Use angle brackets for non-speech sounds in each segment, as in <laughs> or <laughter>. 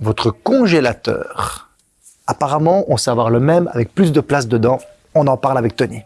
votre congélateur. Apparemment, on sait avoir le même avec plus de place dedans. On en parle avec Tony.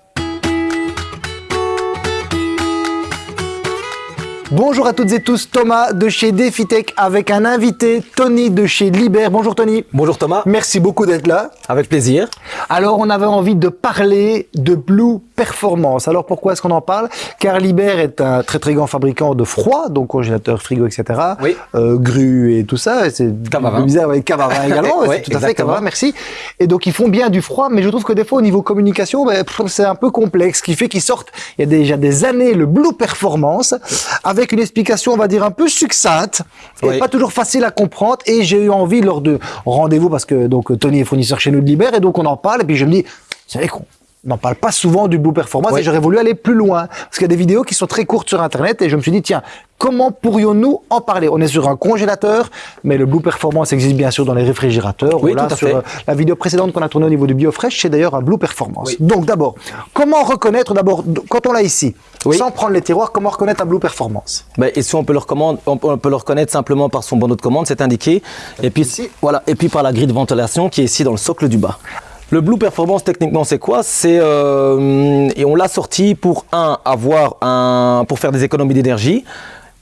Bonjour à toutes et tous, Thomas de chez DefiTech avec un invité, Tony de chez Liber. Bonjour Tony. Bonjour Thomas. Merci beaucoup d'être là. Avec plaisir. Alors on avait envie de parler de Blue Performance. Alors pourquoi est-ce qu'on en parle? Car Liber est un très très grand fabricant de froid, donc congélateur, frigo, etc. Oui. Euh, grue et tout ça. C'est bizarre avec Cavarin également. <laughs> Oui, tout à fait. Cavarin, merci. Et donc ils font bien du froid, mais je trouve que des fois au niveau communication, ben, c'est un peu complexe, ce qui fait qu'ils sortent il y a déjà des années le Blue Performance avec une explication, on va dire un peu succincte et pas toujours facile à comprendre. Et j'ai eu envie lors de rendez-vous parce que donc Tony est fournisseur chez nous de Liber et donc on en parle et puis je me dis, savez qu'on n'en parle pas souvent du Blue Performance et j'aurais voulu aller plus loin parce qu'il y a des vidéos qui sont très courtes sur internet et je me suis dit tiens comment pourrions-nous en parler? On est sur un congélateur mais le Blue Performance existe bien sûr dans les réfrigérateurs. Oui, tout à sur fait. euh, la vidéo précédente qu'on a tournée au niveau du BioFresh, c'est d'ailleurs un Blue Performance. Oui. Donc d'abord, comment reconnaître d'abord quand on l'a ici Oui. sans prendre les tiroirs, comment reconnaître un Blue Performance? Ben, et si on peut le recommande, on peut, on peut le reconnaître simplement par son bandeau de commande, c'est indiqué. Et puis Ici. voilà, et puis par la grille de ventilation qui est ici dans le socle du bas. Le Blue Performance techniquement c'est quoi? C'est euh, et on l'a sorti pour un avoir un pour faire des économies d'énergie,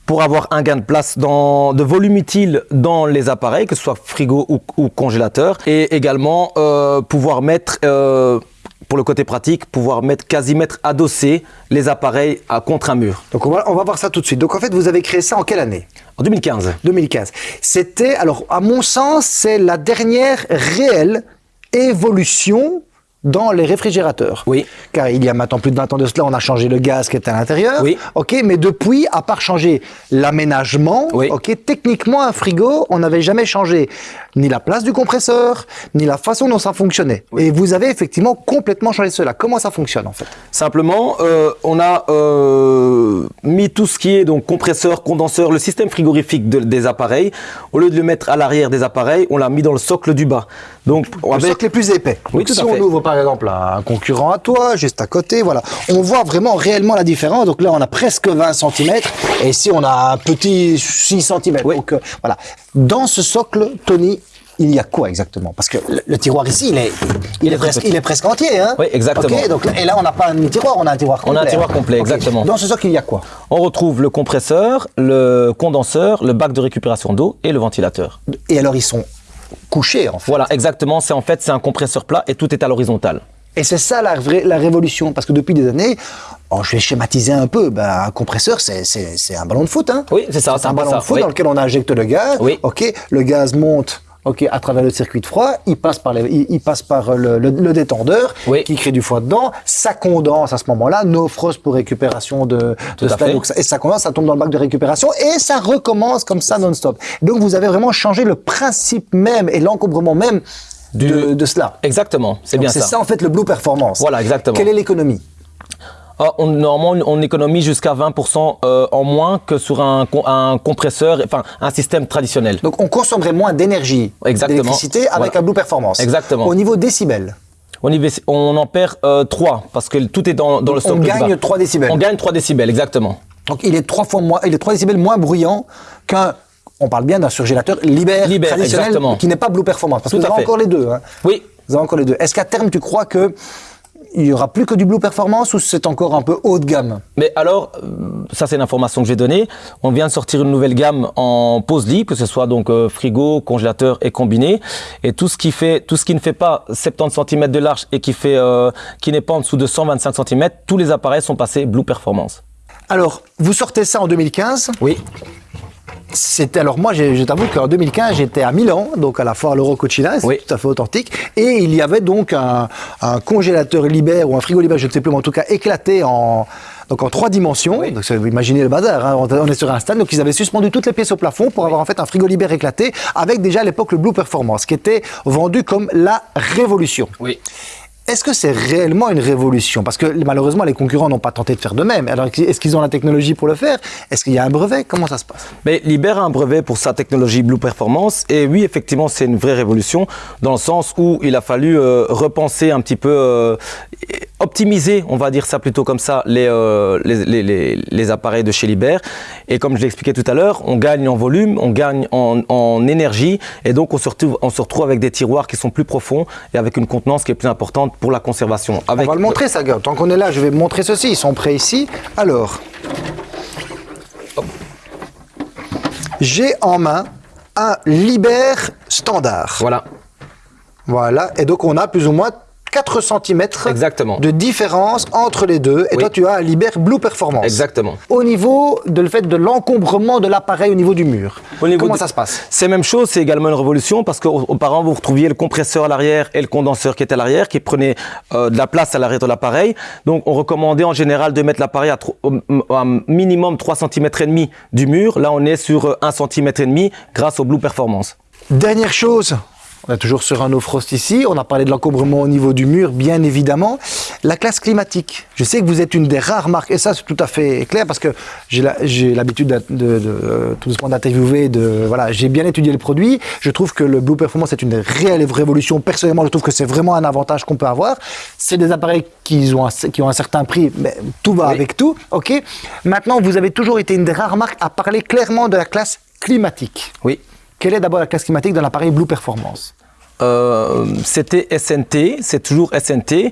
pour avoir un gain de place dans de volume utile dans les appareils, que ce soit frigo ou, ou congélateur, et également euh, pouvoir mettre euh, pour le côté pratique, pouvoir mettre quasi mettre adossé les appareils à contre un mur. Donc on va, on va voir ça tout de suite. Donc en fait, vous avez créé ça en quelle année? En 2015. 2015. C'était, alors à mon sens, c'est la dernière réelle évolution dans les réfrigérateurs. Oui. Car il y a maintenant plus de 20 ans de cela, on a changé le gaz qui était à l'intérieur. Oui. Ok, mais depuis, à part changer l'aménagement, Oui. ok, techniquement un frigo, on n'avait jamais changé ni la place du compresseur, ni la façon dont ça fonctionnait. Et vous avez effectivement complètement changé cela. Comment ça fonctionne en fait? Simplement, euh, on a euh, mis tout ce qui est donc compresseur, condenseur, le système frigorifique de- des appareils. Au lieu de le mettre à l'arrière des appareils, on l'a mis dans le socle du bas. Donc, Le avec- socle est plus épais. Oui, Donc, tout si à on ouvre par exemple un concurrent à toi, juste à côté, voilà, on voit vraiment réellement la différence. Donc là, on a presque 20 cm et ici, on a un petit 6 cm. Oui. Donc euh, voilà. Dans ce socle, Tony, il y a quoi exactement? Parce que le, le tiroir ici, il est, il est, presque, petit. il est presque entier. Hein? Oui, exactement. Donc et là, on n'a pas un tiroir, on a un tiroir On complet. a un tiroir complet, exactement. Dans ce socle, il y a quoi? On retrouve le compresseur, le condenseur, le bac de récupération d'eau et le ventilateur. Et alors, ils sont couchés en fait. Voilà, exactement. C'est en fait c'est un compresseur plat et tout est à l'horizontale. Et c'est ça la, vraie, la révolution, parce que depuis des années, oh, je vais schématiser un peu, ben, un compresseur, c'est- un ballon de foot. Hein Oui, c'est ça, C'est un ballon ça, de foot oui. dans lequel on injecte le gaz. Oui. Ok, le gaz monte. Ok, à travers le circuit de froid, il passe par, les, il, il passe par le, le- le détendeur Oui. qui crée du froid dedans. Ça condense à ce moment-là, no frost pour récupération de, Tout de. Donc, ça- et ça condense, ça tombe dans le bac de récupération et ça recommence comme ça non-stop. Donc vous avez vraiment changé le principe même et l'encombrement même Du- de, de cela. Exactement, c'est bien C'est ça. ça en fait le Blue Performance. Voilà, exactement. Quelle est l'économie? On, normalement, on économise jusqu'à 20% euh, en moins que sur un, com- un compresseur, enfin un système traditionnel. Donc on consommerait moins d'énergie, d'électricité avec Voilà. un Blue Performance. Exactement. Au niveau décibels, On, y on en perd euh, 3 parce que tout est dans, dans le on socle du gagne bas. 3 décibels. On gagne 3 décibels, exactement. Donc il est trois fois moins, il est 3 décibels moins bruyant qu'un on parle bien d'un surgélateur Liber, traditionnel exactement. qui n'est pas Blue Performance. Parce Tout que vous avez fait. encore les deux. Hein. Oui, Vous avez encore les deux. Est-ce qu'à terme tu crois que il y aura plus que du Blue Performance ou c'est encore un peu haut de gamme? Mais alors, euh, ça c'est l'information que je vais donner. On vient de sortir une nouvelle gamme en pose lit, que ce soit donc euh, frigo, congélateur et combiné. Et tout ce qui fait, tout ce qui ne fait pas 70 cm de large et qui fait, euh, qui n'est pas en dessous de 125 cm, tous les appareils sont passés Blue Performance. Alors, vous sortez ça en 2015. Oui, C'était alors moi, je t'avoue qu'en 2015, j'étais à Milan, donc à la foire l'Eurocochina, c'est Oui. tout à fait authentique. Et il y avait donc un, un congélateur Liber ou un frigo Liber, je ne sais plus, mais en tout cas éclaté en donc en trois dimensions. Oui. Donc vous imaginez le bazar. hein. On est sur un stand, donc ils avaient suspendu toutes les pièces au plafond pour avoir en fait un frigo Liber éclaté avec déjà à l'époque le Blue Performance, qui était vendu comme la révolution. oui. Est-ce que c'est réellement une révolution? Parce que malheureusement, les concurrents n'ont pas tenté de faire de même. Alors, est-ce qu'ils ont la technologie pour le faire? Est-ce qu'il y a un brevet? Comment ça se passe? Mais Liber a un brevet pour sa technologie Blue Performance. Et oui, effectivement, c'est une vraie révolution dans le sens où il a fallu euh, repenser un petit peu, euh, optimiser, on va dire ça plutôt comme ça, les, euh, les, les, les, les appareils de chez Liber. Et comme je l'expliquais tout à l'heure, on gagne en volume, on gagne en, en énergie. Et donc on se, retrouve, on se retrouve avec des tiroirs qui sont plus profonds et avec une contenance qui est plus importante pour la conservation. Avec, On va le montrer ça, gars. Tant qu'on est là, je vais montrer ceci. Ils sont prêts ici. Alors, j'ai en main un Liber standard. Voilà, Voilà. Et donc, on a plus ou moins 4 cm exactement. de différence entre les deux. Et Oui. toi, tu as un Liber Blue Performance. Exactement. Au niveau de le fait de l'encombrement de l'appareil au niveau du mur. Au niveau Comment de- ça se passe? C'est la même chose, c'est également une révolution parce qu'auparavant vous retrouviez le compresseur à l'arrière et le condenseur qui était à l'arrière, qui prenait euh, de la place à l'arrière de l'appareil. Donc on recommandait en général de mettre l'appareil à, au- à minimum 3 cm et demi du mur. Là on est sur euh, 1 cm et demi grâce au Blue Performance. Dernière chose, on est toujours sur un no frost ici, on a parlé de l'encombrement au niveau du mur, bien évidemment. La classe climatique, je sais que vous êtes une des rares marques, et ça c'est tout à fait clair parce que j'ai l'habitude de, de- de, euh, tout doucement d'interviewer, de, voilà, j'ai bien étudié le produit, je trouve que le Blue Performance est une réelle révolution, personnellement je trouve que c'est vraiment un avantage qu'on peut avoir. C'est des appareils qui ont, un, qui ont un certain prix, mais tout va Oui. avec tout, ok? Maintenant, vous avez toujours été une des rares marques à parler clairement de la classe climatique. Oui. Quelle est d'abord la classe climatique dans l'appareil Blue Performance? Euh, C'était SNT, c'est toujours SNT.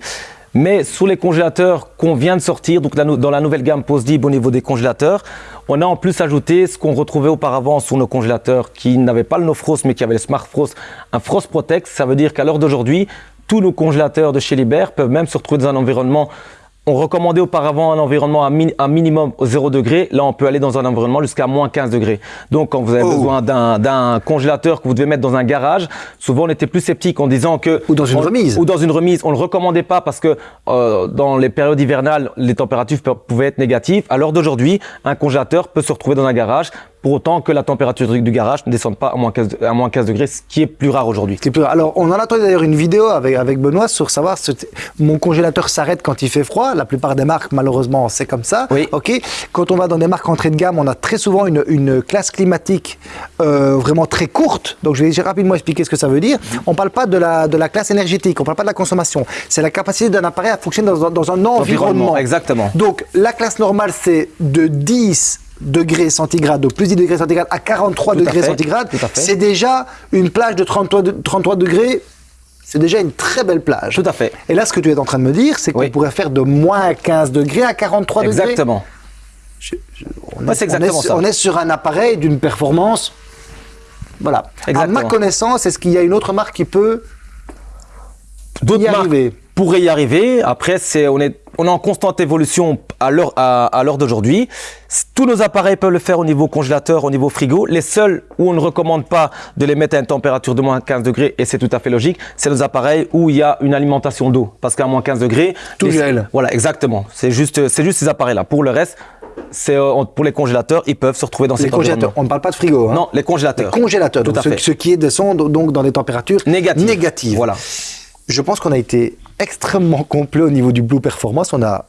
Mais sur les congélateurs qu'on vient de sortir, donc dans la nouvelle gamme PostDib au niveau des congélateurs, on a en plus ajouté ce qu'on retrouvait auparavant sur nos congélateurs qui n'avaient pas le No Frost mais qui avaient le Smart Frost, un Frost Protect. Ça veut dire qu'à l'heure d'aujourd'hui, tous nos congélateurs de chez Liber peuvent même se retrouver dans un environnement. On recommandait auparavant un environnement à, mi- à minimum 0 degré. Là, on peut aller dans un environnement jusqu'à moins 15 degrés. Donc, quand vous avez Oh. besoin d'un- congélateur que vous devez mettre dans un garage, souvent on était plus sceptique en disant que Ou dans une on- remise. ou dans une remise, on le recommandait pas parce que euh, dans les périodes hivernales, les températures pouvaient être négatives. À l'heure d'aujourd'hui, un congélateur peut se retrouver dans un garage pour autant que la température du garage ne descende pas à moins 15, de- à moins 15 degrés, ce qui est plus rare aujourd'hui. C'est plus- Alors, on en a d'ailleurs une vidéo avec, avec Benoît sur savoir si mon congélateur s'arrête quand il fait froid. La plupart des marques, malheureusement, c'est comme ça. Oui. Ok. Quand on va dans des marques entrée de gamme, on a très souvent une, une classe climatique euh, vraiment très courte. Donc, je vais rapidement expliquer ce que ça veut dire. On parle pas de la, de la classe énergétique, on parle pas de la consommation. C'est la capacité d'un appareil à fonctionner dans, un- dans un environnement. exactement. Donc, la classe normale, c'est de 10 degrés centigrades, donc plus 10 degrés centigrades à 43 Tout à degrés fait, centigrades. C'est déjà une plage de 33, de- 33 degrés. C'est déjà une très belle plage. Tout à fait. Et là, ce que tu es en train de me dire, c'est qu'on Oui. pourrait faire de moins 15 degrés à 43 degrés. Exactement. On, Ouais, est, on sur- ça. on est sur un appareil d'une performance. Voilà. Exactement. À ma connaissance, est-ce qu'il y a une autre marque qui peut D'autres y marques pourraient y arriver. Après, c'est on est on est en constante évolution à l'heure à, à l'heure d'aujourd'hui. Tous nos appareils peuvent le faire au niveau congélateur, au niveau frigo. Les seuls où on ne recommande pas de les mettre à une température de moins 15 degrés, et c'est tout à fait logique, c'est les appareils où il y a une alimentation d'eau. Parce qu'à moins 15 degrés, Tout les- gèle. Voilà, exactement. C'est juste juste ces appareils-là. Pour le reste, c'est euh, pour les congélateurs, ils peuvent se retrouver dans Les ces congélateurs. On ne parle pas de frigo. hein. Non, les Les congélateurs. congélateurs. Tout donc à ce, fait. ce qui est descend donc dans des températures Négatif. négatives. Voilà. Je pense qu'on a été extrêmement complet au niveau du Blue Performance. On a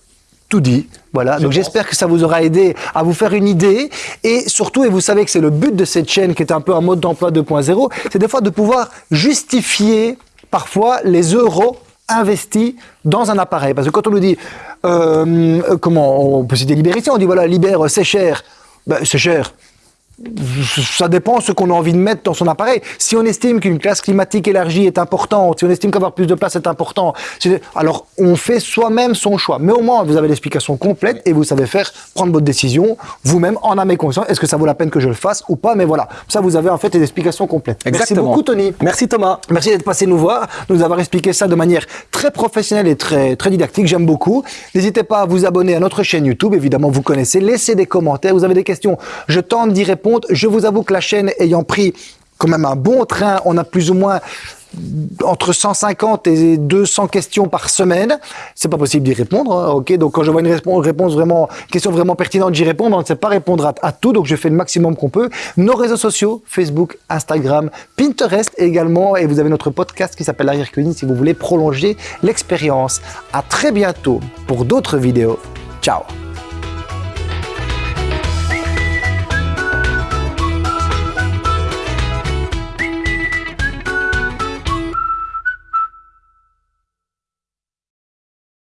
tout dit. Voilà. Donc j'espère que ça vous aura aidé à vous faire une idée. Et surtout, et vous savez que c'est le but de cette chaîne qui est un peu un mode d'emploi 2.0, c'est des fois de pouvoir justifier parfois les euros investis dans un appareil. Parce que quand on nous dit, euh, comment, on peut Libère ici, on dit voilà, Libère, c'est cher. Ben, c'est cher ça dépend ce qu'on a envie de mettre dans son appareil. Si on estime qu'une classe climatique élargie est importante, si on estime qu'avoir plus de place est important, alors on fait soi-même son choix. Mais au moins, vous avez l'explication complète et vous savez faire, prendre votre décision vous-même en âme et conscience. Est-ce que ça vaut la peine que je le fasse ou pas Mais voilà, ça vous avez en fait les explications complètes. Exactement. Merci beaucoup Tony. Merci Thomas. Merci d'être passé nous voir, nous avoir expliqué ça de manière très professionnelle et très, très didactique. J'aime beaucoup. N'hésitez pas à vous abonner à notre chaîne YouTube. Évidemment, vous connaissez. Laissez des commentaires. Vous avez des questions. Je tente d'y répondre. Je vous avoue que la chaîne ayant pris quand même un bon train, on a plus ou moins entre 150 et 200 questions par semaine. C'est pas possible d'y répondre, hein, ok. Donc quand je vois une réponse, vraiment, question vraiment pertinente, j'y réponds. On ne sait pas répondre à, tout, donc je fais le maximum qu'on peut. Nos réseaux sociaux, Facebook, Instagram, Pinterest également, et vous avez notre podcast qui s'appelle Arrière Cuisine si vous voulez prolonger l'expérience. À très bientôt pour d'autres vidéos. Ciao.